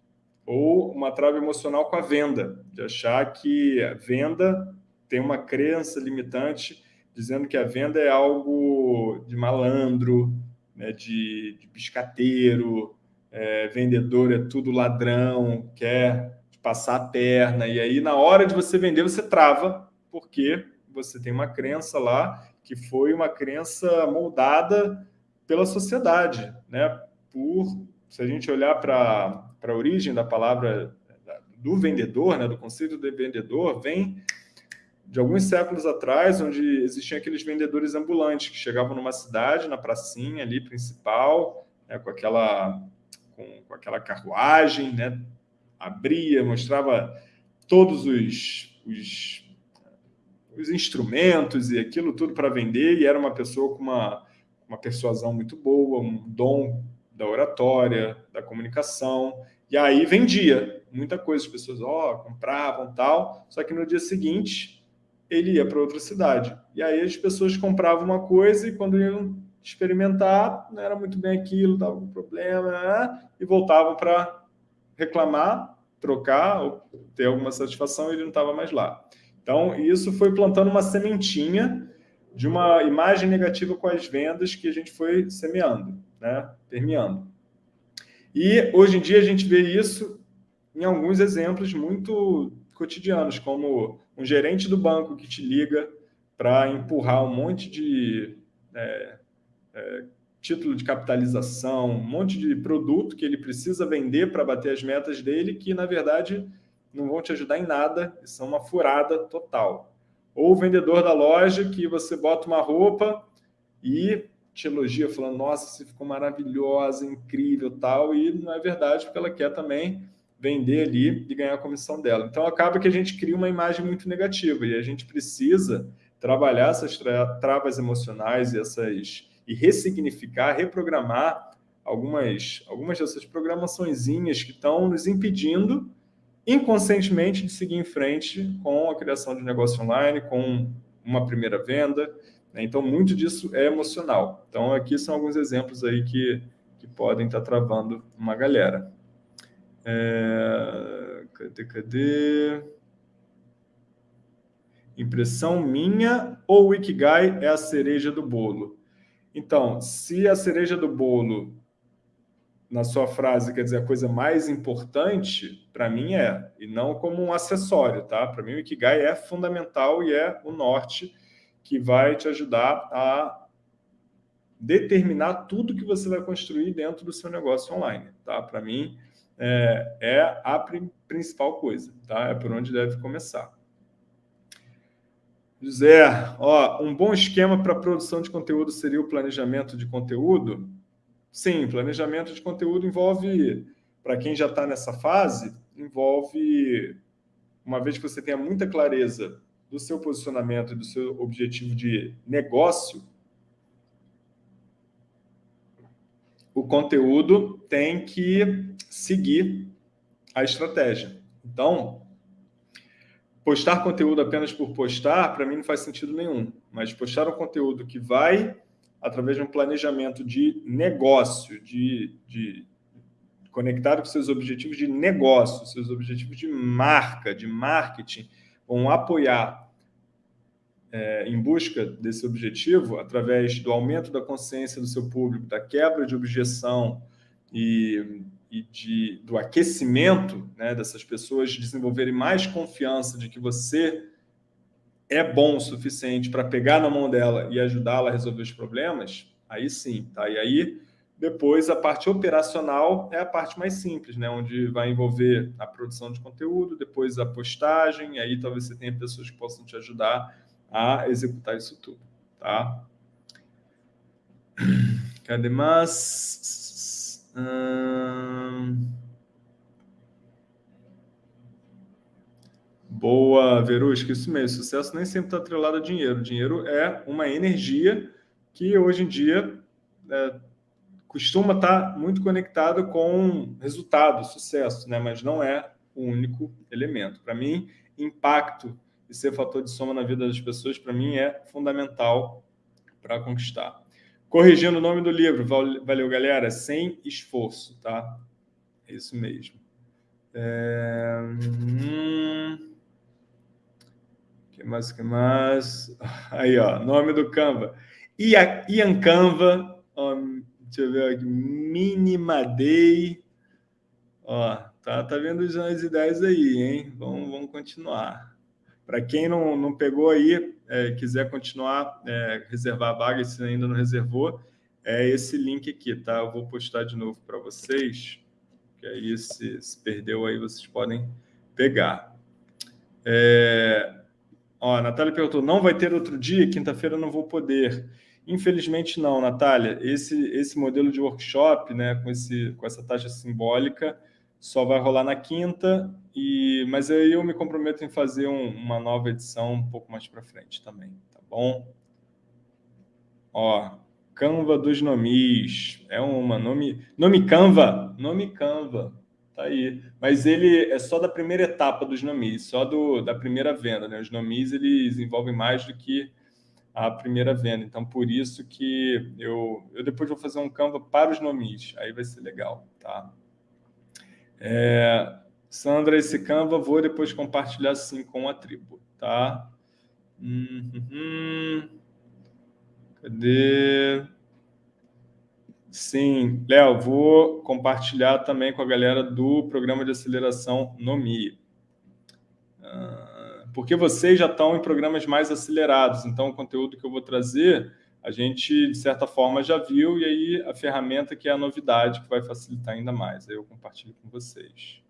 Ou uma trava emocional com a venda, de achar que a venda tem uma crença limitante, dizendo que a venda é algo de malandro, né? de, de biscateiro, é, vendedor é tudo ladrão, quer passar a perna, e aí na hora de você vender você trava, porque você tem uma crença lá que foi uma crença moldada pela sociedade, né? Por, se a gente olhar para a origem da palavra do vendedor, né, do conceito de vendedor, vem de alguns séculos atrás, onde existiam aqueles vendedores ambulantes que chegavam numa cidade, na pracinha ali principal, né, com, aquela, com, com, aquela carruagem, né, abria, mostrava todos os, os, os instrumentos e aquilo tudo para vender, e era uma pessoa com uma, uma persuasão muito boa, um dom da oratória, da comunicação, e aí vendia muita coisa, as pessoas ó, compravam tal, só que no dia seguinte ele ia para outra cidade. E aí as pessoas compravam uma coisa e quando iam experimentar, não era muito bem aquilo, dava um problema, né? e voltavam para reclamar, trocar, ou ter alguma satisfação, e ele não estava mais lá. Então, isso foi plantando uma sementinha de uma imagem negativa com as vendas que a gente foi semeando, né? permeando. E hoje em dia a gente vê isso em alguns exemplos muito cotidianos, como um gerente do banco que te liga para empurrar um monte de é, é, título de capitalização, um monte de produto que ele precisa vender para bater as metas dele, que, na verdade, não vão te ajudar em nada são uma furada total. Ou o vendedor da loja que você bota uma roupa e te elogia falando, nossa, você ficou maravilhosa, incrível, tal, e não é verdade, porque ela quer também vender ali e ganhar a comissão dela. Então, acaba que a gente cria uma imagem muito negativa e a gente precisa trabalhar essas tra travas emocionais e, essas, e ressignificar, reprogramar algumas, algumas dessas programaçõezinhas que estão nos impedindo inconscientemente de seguir em frente com a criação de negócio online, com uma primeira venda. Né? Então, muito disso é emocional. Então, aqui são alguns exemplos aí que, que podem estar travando uma galera. É... Cadê, cadê? Impressão minha ou o Ikigai é a cereja do bolo? Então, se a cereja do bolo, na sua frase, quer dizer a coisa mais importante, para mim é, e não como um acessório, tá? Para mim o Ikigai é fundamental e é o norte que vai te ajudar a determinar tudo que você vai construir dentro do seu negócio online, tá? Para mim, é, é a principal coisa, tá? É por onde deve começar. José, ó, um bom esquema para produção de conteúdo seria o planejamento de conteúdo? Sim, planejamento de conteúdo envolve, para quem já está nessa fase, envolve, uma vez que você tenha muita clareza do seu posicionamento e do seu objetivo de negócio, o conteúdo tem que seguir a estratégia. Então, postar conteúdo apenas por postar, para mim não faz sentido nenhum. Mas postar um conteúdo que vai, através de um planejamento de negócio, de, de conectado com seus objetivos de negócio, seus objetivos de marca, de marketing, vão apoiar é, em busca desse objetivo, através do aumento da consciência do seu público, da quebra de objeção e, e de, do aquecimento né, dessas pessoas desenvolverem mais confiança de que você é bom o suficiente para pegar na mão dela e ajudá-la a resolver os problemas, aí sim, tá? E aí, depois, a parte operacional é a parte mais simples, né? Onde vai envolver a produção de conteúdo, depois a postagem, aí talvez você tenha pessoas que possam te ajudar a executar isso tudo, tá? Cadê mais? Hum... Boa, Verusca, isso mesmo. Sucesso nem sempre está atrelado a dinheiro. Dinheiro é uma energia que hoje em dia é, costuma estar tá muito conectado com resultado, sucesso, né? mas não é o único elemento. Para mim, impacto e ser fator de soma na vida das pessoas, para mim, é fundamental para conquistar. Corrigindo o nome do livro, valeu, galera, sem esforço, tá? É isso mesmo. É... Hum... que mais, que mais? Aí, ó, nome do Canva. Ian Canva, ó, deixa eu ver aqui, Minimadei. Ó, tá, tá vendo as ideias aí, hein? Vamos, vamos continuar. Para quem não, não pegou aí, é, quiser continuar, é, reservar a vaga, se ainda não reservou, é esse link aqui, tá? Eu vou postar de novo para vocês, que aí se, se, perdeu aí vocês podem pegar. É... Ó, a Natália perguntou, não vai ter outro dia? Quinta-feira não vou poder. Infelizmente não, Natália. Esse, esse modelo de workshop, né, com, esse, com essa taxa simbólica, só vai rolar na quinta, e, mas aí eu me comprometo em fazer um, uma nova edição um pouco mais para frente também, tá bom? Ó, Canva dos nomis, é uma nome, nome Canva, nome Canva, tá aí. Mas ele é só da primeira etapa dos nomis, só do, da primeira venda, né? Os nomis, eles envolvem mais do que a primeira venda. Então, por isso que eu, eu depois vou fazer um Canva para os nomis. Aí vai ser legal, tá? É, Sandra, esse Canva vou depois compartilhar sim com a tribo, tá? Uhum. Cadê? Sim, Léo, vou compartilhar também com a galera do programa de aceleração NOMI. Ah, porque vocês já estão em programas mais acelerados, então o conteúdo que eu vou trazer, a gente, de certa forma, já viu, e aí a ferramenta que é a novidade, que vai facilitar ainda mais. Aí eu compartilho com vocês.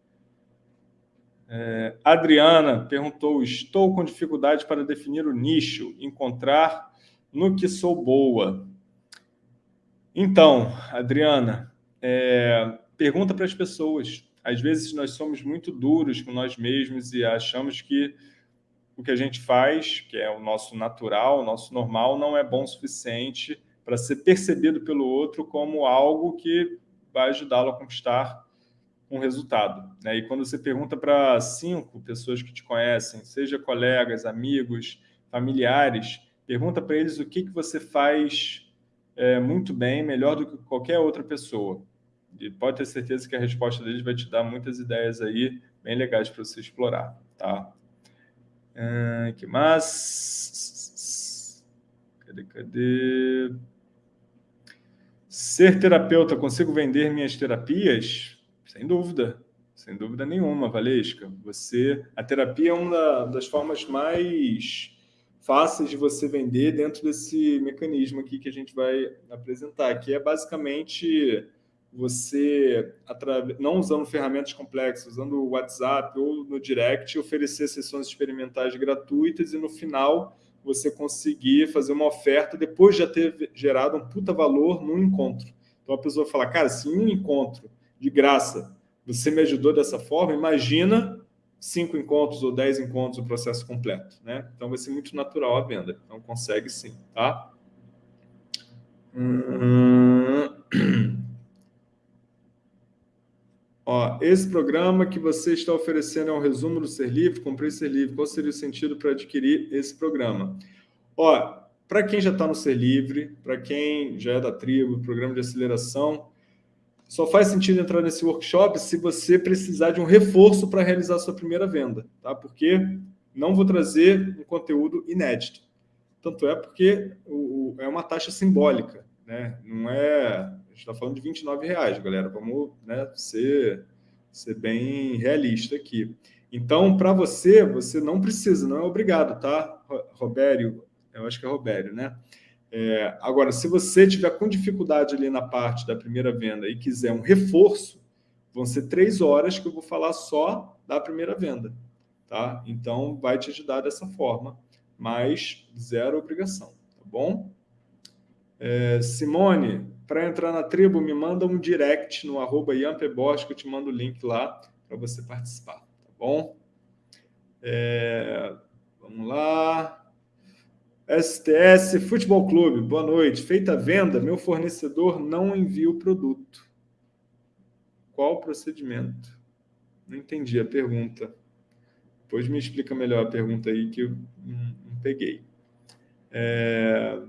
É, Adriana perguntou, estou com dificuldade para definir o nicho, encontrar no que sou boa. Então, Adriana, é, pergunta para as pessoas. Às vezes nós somos muito duros com nós mesmos e achamos que o que a gente faz, que é o nosso natural, o nosso normal, não é bom o suficiente para ser percebido pelo outro como algo que vai ajudá-lo a conquistar um resultado. Né? E quando você pergunta para cinco pessoas que te conhecem, seja colegas, amigos, familiares, pergunta para eles o que, que você faz é, muito bem, melhor do que qualquer outra pessoa. E pode ter certeza que a resposta deles vai te dar muitas ideias aí bem legais para você explorar. Tá? Uh, que mais? Cadê, cadê? Ser terapeuta, consigo vender minhas terapias? Sem dúvida, sem dúvida nenhuma, Valesca. Você, a terapia é uma das formas mais fáceis de você vender dentro desse mecanismo aqui que a gente vai apresentar, que é basicamente você, não usando ferramentas complexas, usando o WhatsApp ou no Direct, oferecer sessões experimentais gratuitas e no final você conseguir fazer uma oferta depois de já ter gerado um puta valor no encontro. Então a pessoa fala, cara, se em um encontro de graça você me ajudou dessa forma, imagina cinco encontros ou dez encontros o processo completo, né? Então vai ser muito natural a venda. Então consegue sim, tá? Hum... *clears throat* Ó, esse programa que você está oferecendo é um resumo do Ser Livre, comprei Ser Livre, qual seria o sentido para adquirir esse programa? Ó, para quem já está no Ser Livre, para quem já é da tribo, programa de aceleração, só faz sentido entrar nesse workshop se você precisar de um reforço para realizar sua primeira venda, tá? Porque não vou trazer um conteúdo inédito. Tanto é porque o, o, é uma taxa simbólica, né? Não é a gente está falando de 29 reais, galera. Vamos né, ser, ser bem realista aqui. Então, para você, você não precisa, não é obrigado, tá, Robério? Eu acho que é Robério, né? É, agora, se você tiver com dificuldade ali na parte da primeira venda e quiser um reforço, vão ser três horas que eu vou falar só da primeira venda, tá? Então, vai te ajudar dessa forma, mas zero obrigação, tá bom? É, Simone, para entrar na tribo, me manda um direct no arroba Yampebos, que eu te mando o link lá para você participar, tá bom? É, vamos lá. STS Futebol Clube, boa noite. Feita a venda, meu fornecedor não envia o produto. Qual o procedimento? Não entendi a pergunta. Depois me explica melhor a pergunta aí que eu não, peguei. É...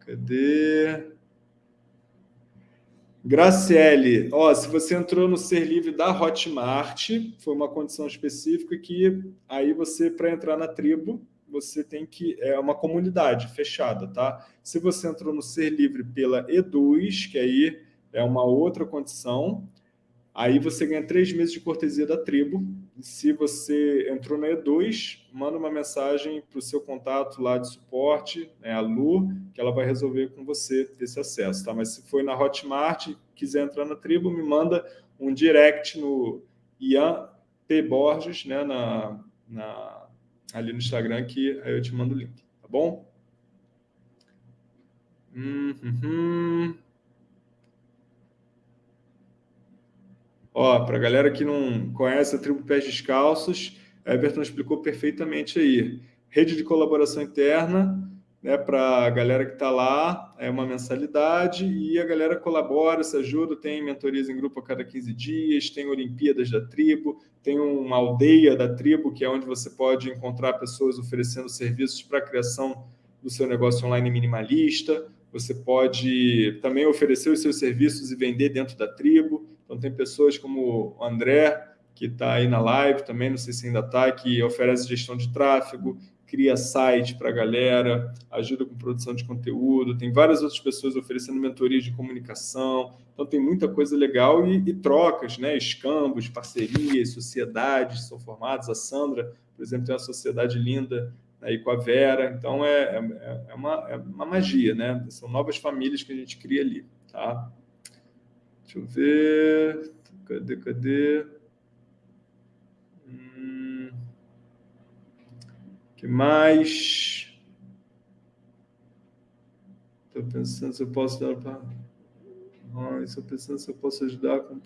Cadê? Graciele, ó, se você entrou no Ser Livre da Hotmart, foi uma condição específica que aí você, para entrar na tribo, você tem que... É uma comunidade fechada, tá? Se você entrou no Ser Livre pela Eduz, que aí é uma outra condição, Aí você ganha três meses de cortesia da tribo. Se você entrou na E2, manda uma mensagem para o seu contato lá de suporte, né, a Lu, que ela vai resolver com você esse acesso. Tá? Mas se foi na Hotmart, quiser entrar na tribo, me manda um direct no Ian P. Borges, né, na, na, ali no Instagram que aí eu te mando o link, tá bom? Uhum. Ó, para a galera que não conhece a tribo Pés Descalços, Everton explicou perfeitamente aí. Rede de colaboração interna, né, para a galera que está lá, é uma mensalidade e a galera colabora, se ajuda, tem mentorias em grupo a cada 15 dias, tem Olimpíadas da tribo, tem uma aldeia da tribo, que é onde você pode encontrar pessoas oferecendo serviços para a criação do seu negócio online minimalista, você pode também oferecer os seus serviços e vender dentro da tribo, então tem pessoas como o André, que está aí na live também, não sei se ainda está, que oferece gestão de tráfego, cria site para a galera, ajuda com produção de conteúdo, tem várias outras pessoas oferecendo mentorias de comunicação, então tem muita coisa legal e, e trocas, né? escambos, parcerias, sociedades são formadas, a Sandra, por exemplo, tem uma sociedade linda aí com a Vera, então é, é, é, uma, é uma magia, né? São novas famílias que a gente cria ali, tá? Deixa eu ver, cadê, cadê? Que mais? Estou pensando se eu posso dar para... Estou pensando se eu posso ajudar com...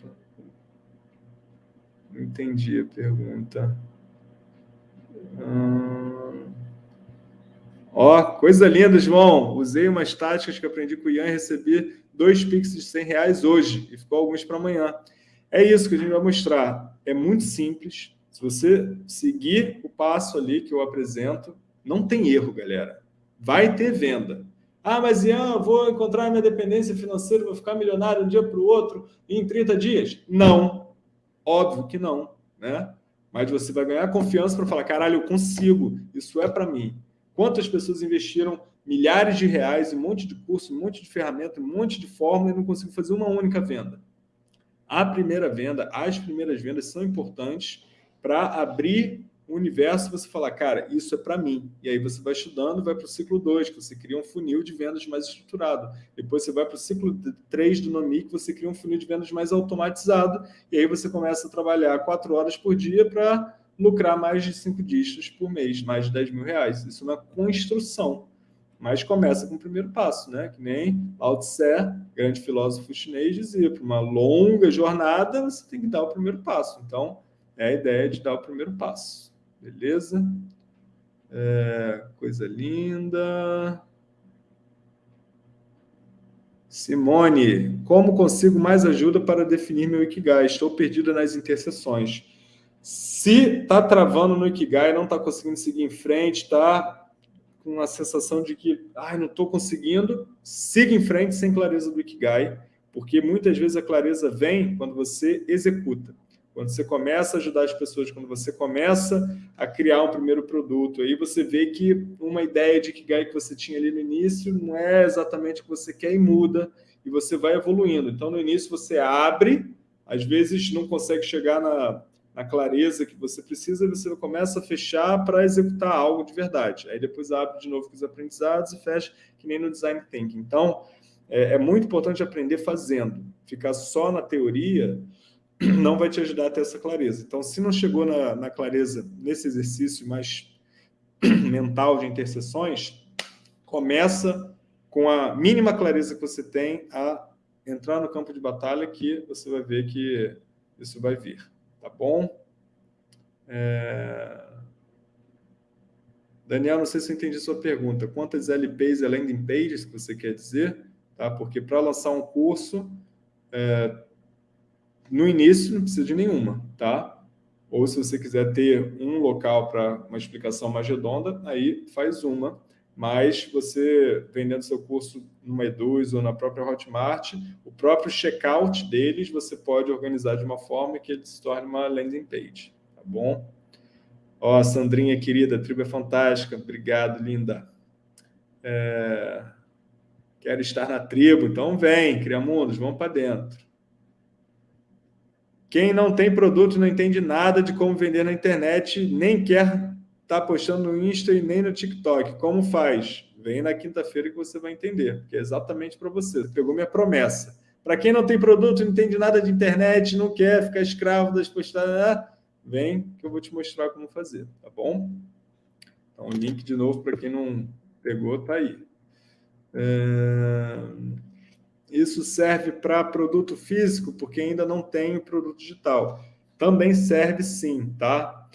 Não entendi a pergunta. Ah... Ó, coisa linda, João. Usei umas táticas que aprendi com o Ian e recebi dois Pix de 100 reais hoje. E ficou alguns para amanhã. É isso que a gente vai mostrar. É muito simples. Se você seguir o passo ali que eu apresento, não tem erro, galera. Vai ter venda. Ah, mas Ian, vou encontrar minha dependência financeira, vou ficar milionário um dia para o outro em 30 dias? Não. Óbvio que não, né? Mas você vai ganhar confiança para falar, caralho, eu consigo, isso é para mim. Quantas pessoas investiram milhares de reais, um monte de curso, um monte de ferramenta, um monte de fórmula e não conseguiu fazer uma única venda? A primeira venda, as primeiras vendas são importantes para abrir o universo você falar, cara, isso é para mim. E aí você vai estudando, vai para o ciclo 2, que você cria um funil de vendas mais estruturado. Depois você vai para o ciclo 3 do Nomi, que você cria um funil de vendas mais automatizado. E aí você começa a trabalhar quatro horas por dia para lucrar mais de cinco dígitos por mês, mais de 10 mil reais. Isso é uma construção. Mas começa com o primeiro passo, né? Que nem Lao Tse, grande filósofo chinês, dizia, para uma longa jornada, você tem que dar o primeiro passo. Então, é a ideia de dar o primeiro passo. Beleza? É, coisa linda. Simone, como consigo mais ajuda para definir meu Ikigai? Estou perdida nas interseções. Se está travando no Ikigai, não está conseguindo seguir em frente, está com a sensação de que ai, não estou conseguindo, siga em frente sem clareza do Ikigai, porque muitas vezes a clareza vem quando você executa. Quando você começa a ajudar as pessoas, quando você começa a criar um primeiro produto, aí você vê que uma ideia de Kigai que você tinha ali no início não é exatamente o que você quer e muda, e você vai evoluindo. Então, no início, você abre, às vezes não consegue chegar na, na clareza que você precisa, você começa a fechar para executar algo de verdade. Aí depois abre de novo com os aprendizados e fecha, que nem no Design Thinking. Então, é, é muito importante aprender fazendo. Ficar só na teoria *clears throat* não vai te ajudar a ter essa clareza. Então, se não chegou na, na clareza nesse exercício mais *clears throat* mental de interseções, começa com a mínima clareza que você tem a entrar no campo de batalha que você vai ver que isso vai vir, tá bom? É... Daniel, não sei se eu entendi sua pergunta. Quantas LPs e landing pages que você quer dizer? Tá? Porque para lançar um curso, é, no início, não precisa de nenhuma, tá? Ou se você quiser ter um local para uma explicação mais redonda, aí faz uma. Mas você, vendendo seu curso numa Eduz ou na própria Hotmart, o próprio checkout deles você pode organizar de uma forma que ele se torne uma landing page, tá bom? Ó, Sandrinha querida, a tribo é fantástica. Obrigado, linda. É... Quero estar na tribo, então vem, Criamundos, vamos para dentro. Quem não tem produto não entende nada de como vender na internet, nem quer estar tá postando no Insta e nem no TikTok. Como faz? Vem na quinta-feira que você vai entender, que é exatamente para você. Pegou minha promessa. Para quem não tem produto, não entende nada de internet, não quer ficar escravo das postagens, vem que eu vou te mostrar como fazer, tá bom? Então, o link de novo para quem não pegou, está aí. É... Isso serve para produto físico, porque ainda não tem o produto digital. Também serve sim, tá?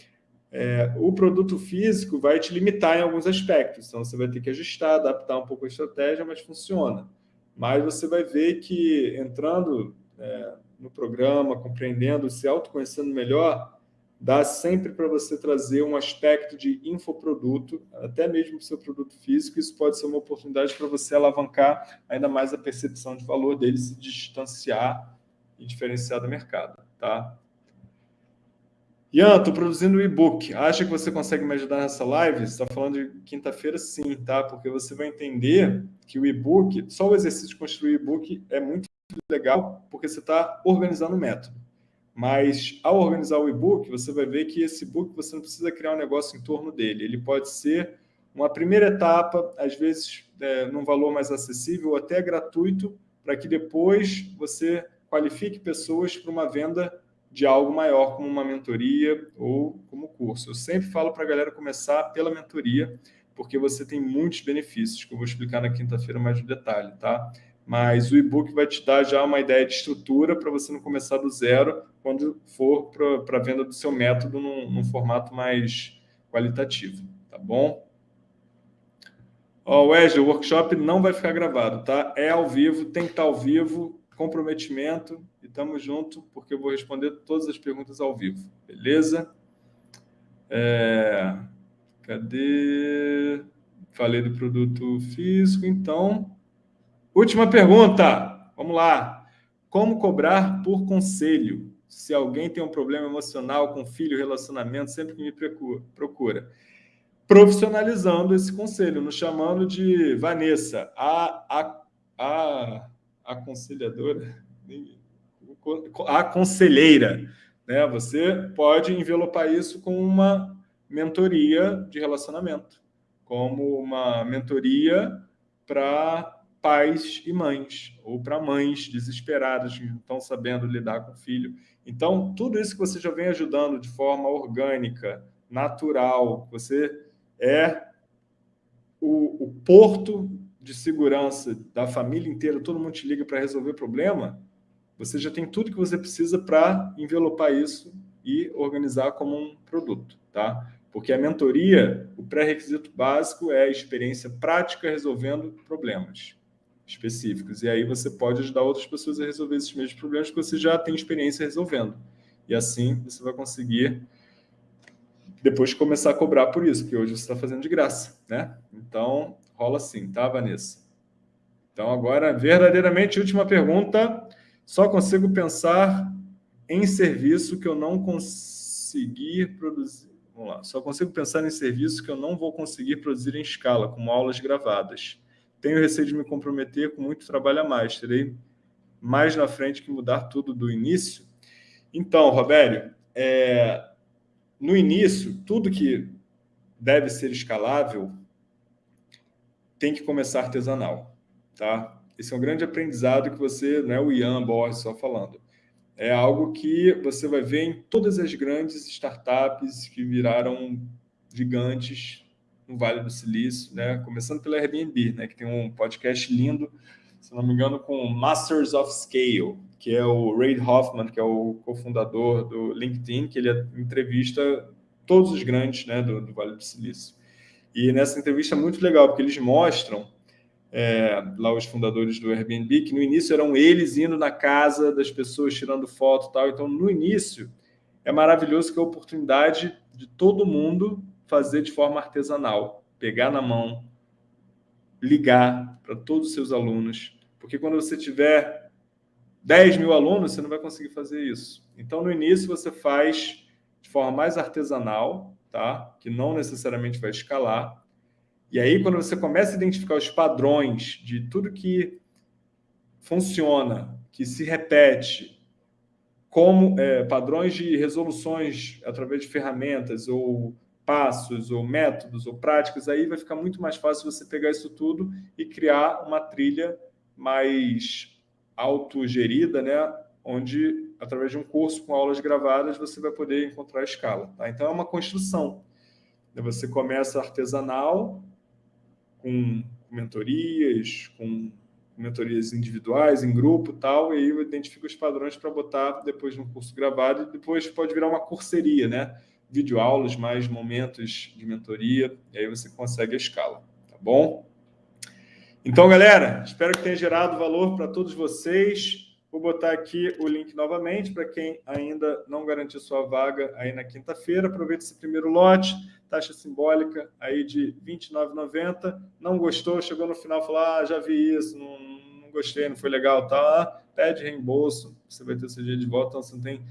É, o produto físico vai te limitar em alguns aspectos, então você vai ter que ajustar, adaptar um pouco a estratégia, mas funciona. Mas você vai ver que entrando é, no programa, compreendendo, se autoconhecendo melhor, dá sempre para você trazer um aspecto de infoproduto, até mesmo para o seu produto físico, isso pode ser uma oportunidade para você alavancar ainda mais a percepção de valor dele, se distanciar e diferenciar do mercado, tá? Ian, estou produzindo um e-book. Acha que você consegue me ajudar nessa live? Você está falando de quinta-feira, sim, tá? Porque você vai entender que o e-book, só o exercício de construir o e-book é muito legal, porque você está organizando o método. Mas ao organizar o e-book, você vai ver que esse e-book você não precisa criar um negócio em torno dele. Ele pode ser uma primeira etapa, às vezes é, num valor mais acessível ou até gratuito, para que depois você qualifique pessoas para uma venda de algo maior, como uma mentoria ou como curso. Eu sempre falo para a galera começar pela mentoria, porque você tem muitos benefícios, que eu vou explicar na quinta-feira mais no detalhe, tá? mas o e-book vai te dar já uma ideia de estrutura para você não começar do zero quando for para a venda do seu método num, num, formato mais qualitativo, tá bom? Ó, oh, Wesley, o workshop não vai ficar gravado, tá? É ao vivo, tem que estar ao vivo, comprometimento e estamos junto, porque eu vou responder todas as perguntas ao vivo, beleza? É... Cadê? Falei do produto físico, então... Última pergunta. Vamos lá. Como cobrar por conselho? Se alguém tem um problema emocional com filho, relacionamento, sempre que me procura. Profissionalizando esse conselho, nos chamando de Vanessa, a, a, a, aconselhadora, a conselheira. Né? Você pode envelopar isso com uma mentoria de relacionamento, como uma mentoria para pais e mães, ou para mães desesperadas que não estão sabendo lidar com o filho. Então, tudo isso que você já vem ajudando de forma orgânica, natural, você é o, o porto de segurança da família inteira, todo mundo te liga para resolver problema, você já tem tudo que você precisa para envelopar isso e organizar como um produto, tá? Porque a mentoria, o pré-requisito básico é a experiência prática resolvendo problemas específicos. E aí você pode ajudar outras pessoas a resolver esses mesmos problemas que você já tem experiência resolvendo. E assim você vai conseguir depois começar a cobrar por isso, porque hoje você está fazendo de graça, né? Então, rola assim, tá, Vanessa? Então, agora, verdadeiramente, última pergunta. Só consigo pensar em serviço que eu não conseguir produzir. Vamos lá. Só consigo pensar em serviço que eu não vou conseguir produzir em escala, como aulas gravadas. Tenho receio de me comprometer com muito trabalho a mais. Terei mais na frente que mudar tudo do início. Então, Robério, é, no início, tudo que deve ser escalável tem que começar artesanal, tá? Esse é um grande aprendizado que você, não é o Ian Borges só falando, é algo que você vai ver em todas as grandes startups que viraram gigantes no Vale do Silício, né? Começando pela Airbnb, né? Que tem um podcast lindo, se não me engano, com Masters of Scale, que é o Reid Hoffman, que é o cofundador do LinkedIn, que ele entrevista todos os grandes, né? Do, do Vale do Silício. E nessa entrevista é muito legal, porque eles mostram é, lá os fundadores do Airbnb, que no início eram eles indo na casa das pessoas, tirando foto e tal. Então, no início, é maravilhoso que a oportunidade de todo mundo fazer de forma artesanal, pegar na mão, ligar para todos os seus alunos, porque quando você tiver 10 mil alunos, você não vai conseguir fazer isso. Então, no início, você faz de forma mais artesanal, tá? que não necessariamente vai escalar. E aí, quando você começa a identificar os padrões de tudo que funciona, que se repete, como é, padrões de resoluções através de ferramentas ou passos ou métodos ou práticas, aí vai ficar muito mais fácil você pegar isso tudo e criar uma trilha mais autogerida, né? onde, através de um curso com aulas gravadas, você vai poder encontrar a escala. Tá? Então, é uma construção. Você começa artesanal, com mentorias, com mentorias individuais, em grupo tal, e aí eu identifico os padrões para botar depois no curso gravado, e depois pode virar uma curseria, né? Videoaulas, mais momentos de mentoria, e aí você consegue a escala, tá bom? Então, galera, espero que tenha gerado valor para todos vocês. Vou botar aqui o link novamente para quem ainda não garantiu sua vaga aí na quinta-feira. Aproveite esse primeiro lote, taxa simbólica aí de R$ 29,90. Não gostou, chegou no final e falou, ah, já vi isso, não, não gostei, não foi legal, tá? Pede reembolso, você vai ter seu dia de volta, então você não tem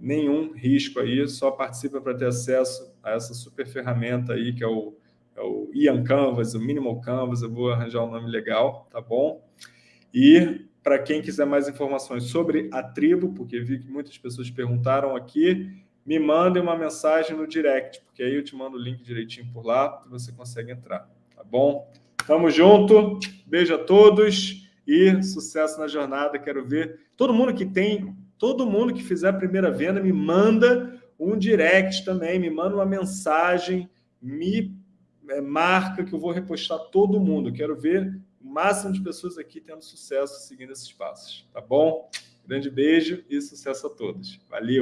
nenhum risco aí, só participa para ter acesso a essa super ferramenta aí, que é o, é o Ian Canvas, o Minimal Canvas, eu vou arranjar um nome legal, tá bom? E para quem quiser mais informações sobre a tribo, porque vi que muitas pessoas perguntaram aqui, me mandem uma mensagem no direct, porque aí eu te mando o link direitinho por lá e você consegue entrar, tá bom? Tamo junto, beijo a todos e sucesso na jornada. Quero ver todo mundo que tem, todo mundo que fizer a primeira venda, me manda um direct também, me manda uma mensagem, me é, marca que eu vou repostar todo mundo. Quero ver o máximo de pessoas aqui tendo sucesso seguindo esses passos, tá bom? Grande beijo e sucesso a todos. Valeu!